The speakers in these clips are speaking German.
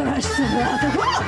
first brother.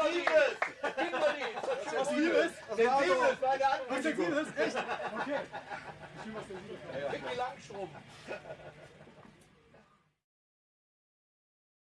Liebes! Gib Was Liebes? Was Liebes? Meine ist Was Liebes? Echt? Okay. Ich will was der Liebes. Vicky Langstrom.